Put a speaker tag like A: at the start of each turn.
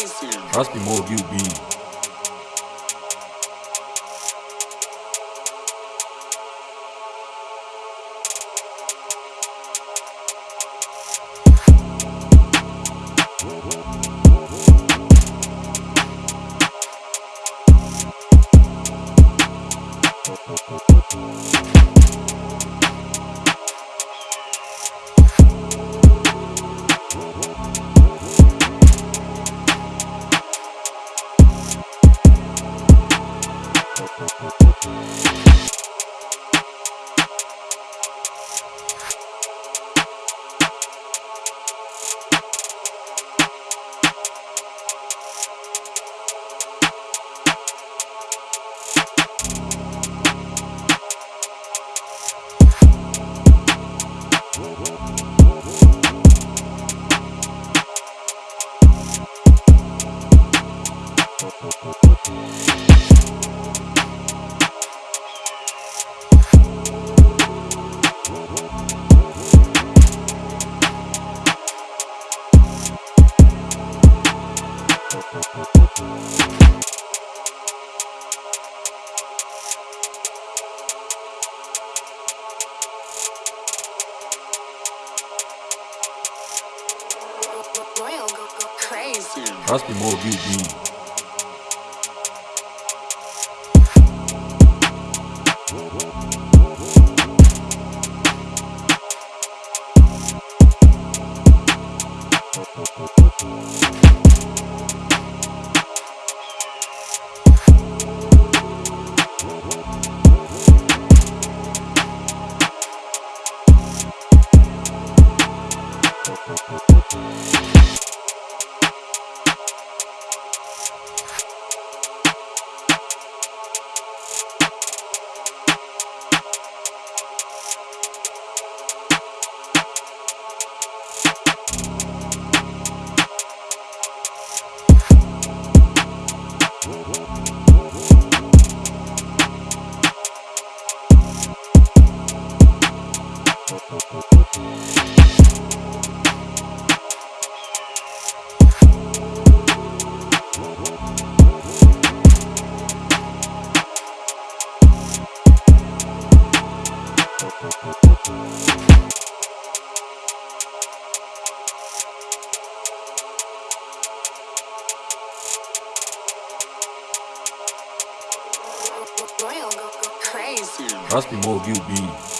A: Trust me more you be.
B: Royal go, go crazy.
A: Trust me more you be. Trust me more you be.